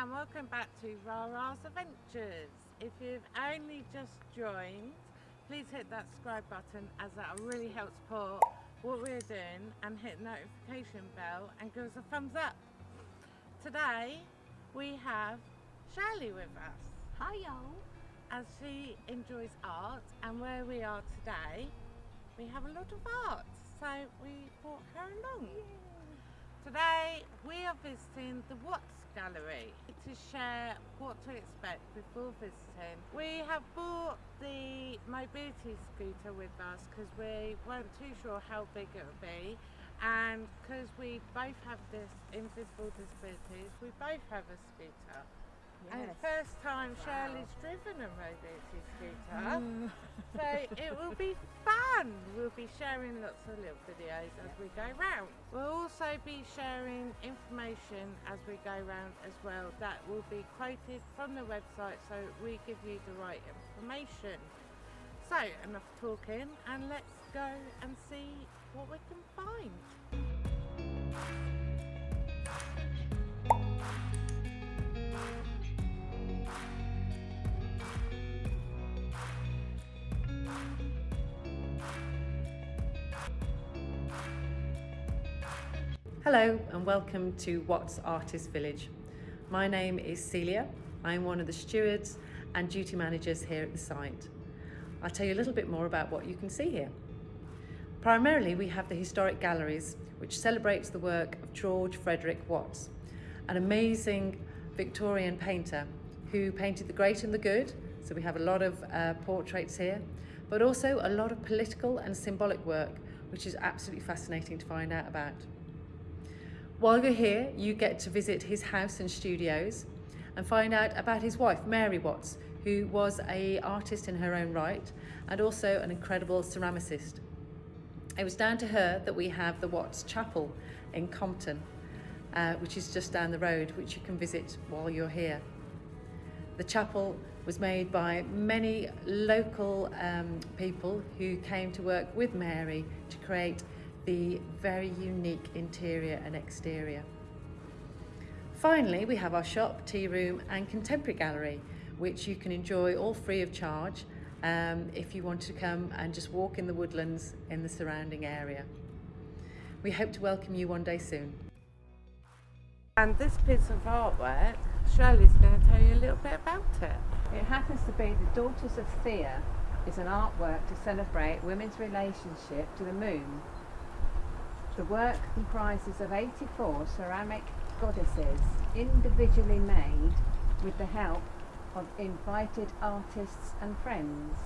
and welcome back to Rara's Adventures. If you've only just joined, please hit that subscribe button as that really helps support what we're doing and hit the notification bell and give us a thumbs up. Today we have Shirley with us Hi y'all. as she enjoys art and where we are today we have a lot of art so we brought her along. Today we are visiting the Watts Gallery to share what to expect before visiting. We have bought the mobility scooter with us because we weren't too sure how big it would be and because we both have this invisible disabilities we both have a scooter. And first time Shirley's driven a mobility scooter. Mm. So it will be fun. We'll be sharing lots of little videos as we go round. We'll also be sharing information as we go round as well that will be quoted from the website so we give you the right information. So enough talking and let's go and see what we can find. Hello and welcome to Watts Artist Village. My name is Celia. I'm one of the stewards and duty managers here at the site. I'll tell you a little bit more about what you can see here. Primarily we have the historic galleries which celebrates the work of George Frederic Watts, an amazing Victorian painter who painted the great and the good. So we have a lot of uh, portraits here, but also a lot of political and symbolic work which is absolutely fascinating to find out about. While you're here, you get to visit his house and studios and find out about his wife, Mary Watts, who was a artist in her own right and also an incredible ceramicist. It was down to her that we have the Watts Chapel in Compton, uh, which is just down the road, which you can visit while you're here. The chapel was made by many local um, people who came to work with Mary to create the very unique interior and exterior. Finally, we have our shop, tea room and contemporary gallery, which you can enjoy all free of charge um, if you want to come and just walk in the woodlands in the surrounding area. We hope to welcome you one day soon. And this piece of artwork, Shirley's going to tell you a little bit about it. It happens to be the Daughters of Thea is an artwork to celebrate women's relationship to the moon. The work comprises of 84 ceramic goddesses individually made with the help of invited artists and friends.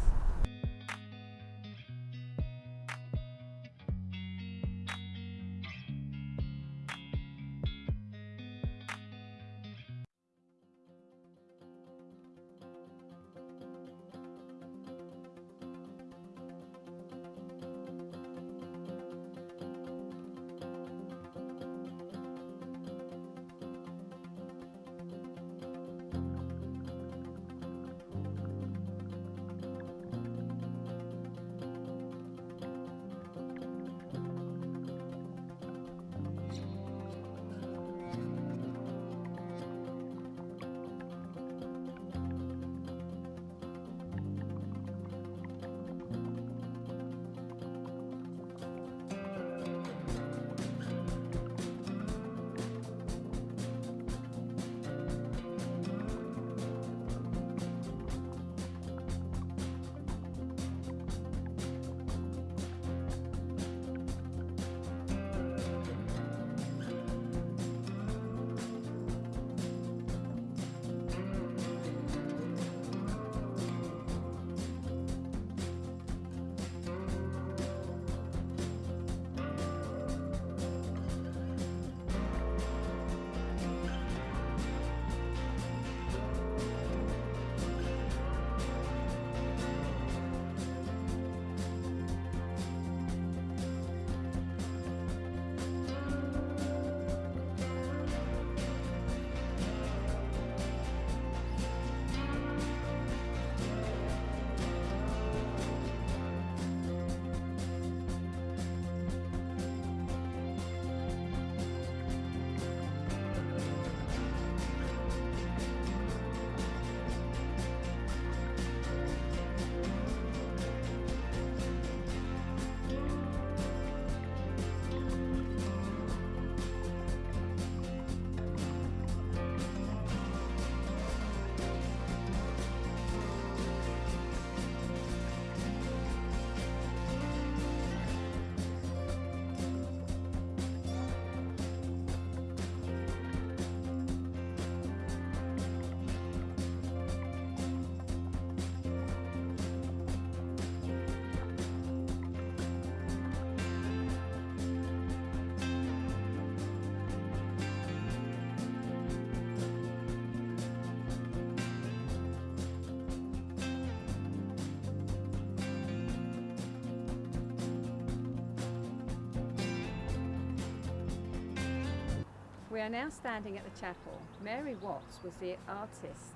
We are now standing at the chapel. Mary Watts was the artist,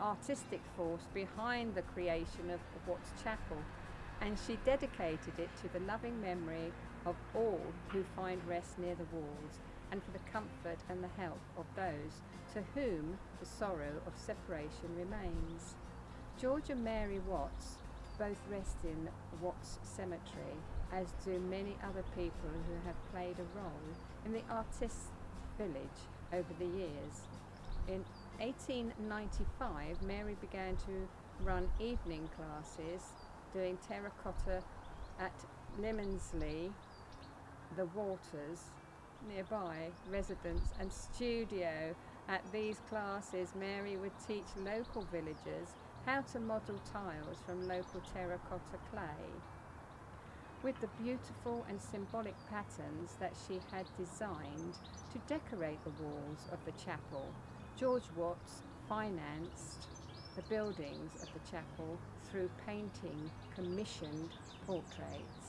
artistic force behind the creation of Watts Chapel, and she dedicated it to the loving memory of all who find rest near the walls and for the comfort and the help of those to whom the sorrow of separation remains. George and Mary Watts both rest in Watts Cemetery, as do many other people who have played a role in the artists' village over the years. In 1895, Mary began to run evening classes doing terracotta at Limnerslease, the Waters, nearby residence and studio. At these classes, Mary would teach local villagers how to model tiles from local terracotta clay. With the beautiful and symbolic patterns that she had designed to decorate the walls of the chapel, George Watts financed the buildings of the chapel through painting commissioned portraits.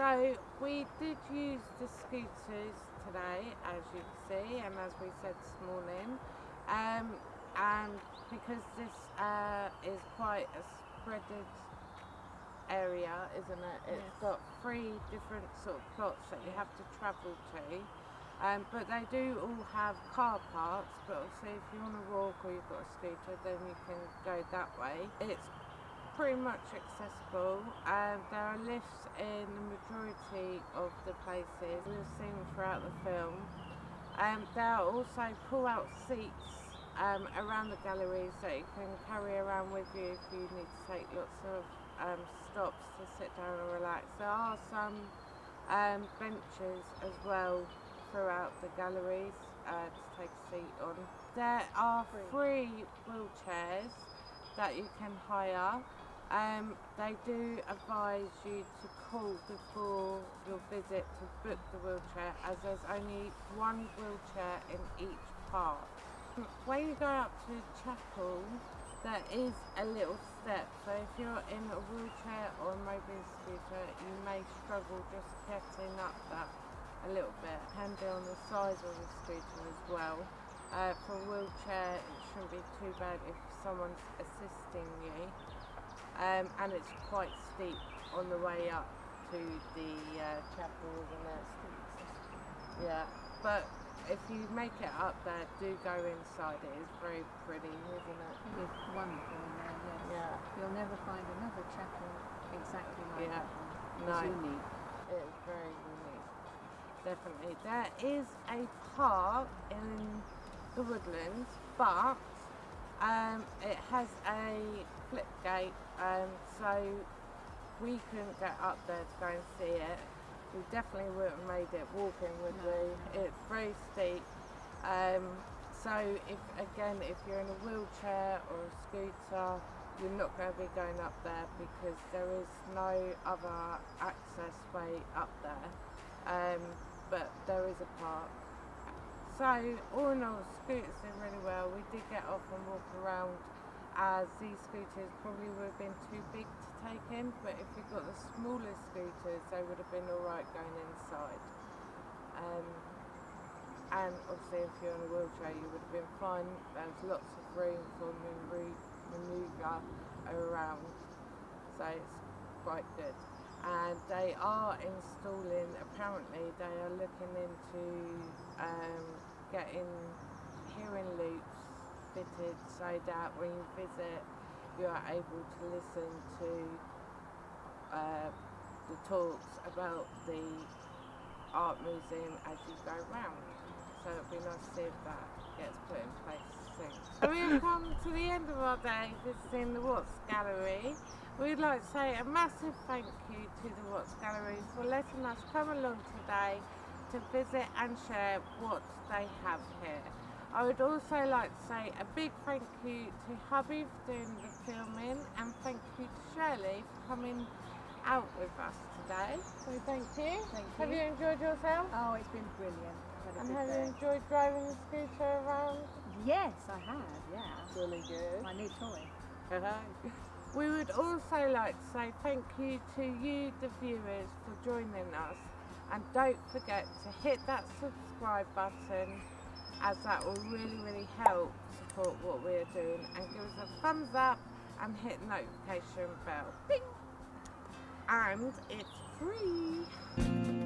So we did use the scooters today, as you can see, and as we said this morning. Um, and because this uh, is quite a spreaded area, isn't it? It's Yes. got three different sort of plots that you have to travel to. Um, but they do all have car parks, but obviously if you want to walk or you've got a scooter, then you can go that way. It's pretty much accessible. Um, there are lifts in the majority of the places we've seen throughout the film. Um, there are also pull-out seats um, around the galleries that you can carry around with you if you need to take lots of um, stops to sit down and relax. There are some um, benches as well throughout the galleries uh, to take a seat on. There are free wheelchairs that you can hire. Um, they do advise you to call before your visit to book the wheelchair as there's only one wheelchair in each park. When you go up to chapel, there is a little step. So if you're in a wheelchair or a mobile scooter, you may struggle just getting up that a little bit. Can be on the sides of the scooter as well. Uh, for a wheelchair, it shouldn't be too bad if someone's assisting you. Um, and it's quite steep on the way up to the uh, chapel, isn't it? Yeah, but if you make it up there, do go inside. It is very pretty, isn't it? It is wonderful in there, yes. Yeah. You'll never find another chapel exactly like Yeah. that one. No. It's unique. It is very unique. definitely. There is a park in the woodlands, but um, it has a flip gate, um, so we couldn't get up there to go and see it. We definitely wouldn't have made it walking, would No, we? It's very steep. Um, so if again, if you're in a wheelchair or a scooter, you're not going to be going up there because there is no other access way up there. Um, but there is a park. So all in all, scooters did really well. We did get off and walk around as these scooters probably would have been too big to take in, but if we got the smaller scooters, they would have been alright going inside. Um, and obviously, if you're in a wheelchair, you would have been fine. There's lots of room for manoeuvre around, so it's quite good. And they are installing, apparently, they are looking into um, getting hearing loops fitted so that when you visit, you are able to listen to uh, the talks about the art museum as you go round. So it'd be nice to see if that gets put in place soon. So we've come to the end of our day visiting the Watts Gallery. We'd like to say a massive thank you to the Watts Gallery for letting us come along today to visit and share what they have here. I would also like to say a big thank you to hubby for doing the filming and thank you to Shirley for coming out with us today. So thank you. Thank you. Have you. enjoyed yourself? Oh, it's been brilliant. And have you enjoyed driving the scooter around? Yes, I have. Yeah. Really good. My new toy. Uh-huh. We would also like to say thank you to you, the viewers, for joining us. And don't forget to hit that subscribe button as that will really, really help support what we're doing. And give us a thumbs up and hit notification bell. Bing! And it's free.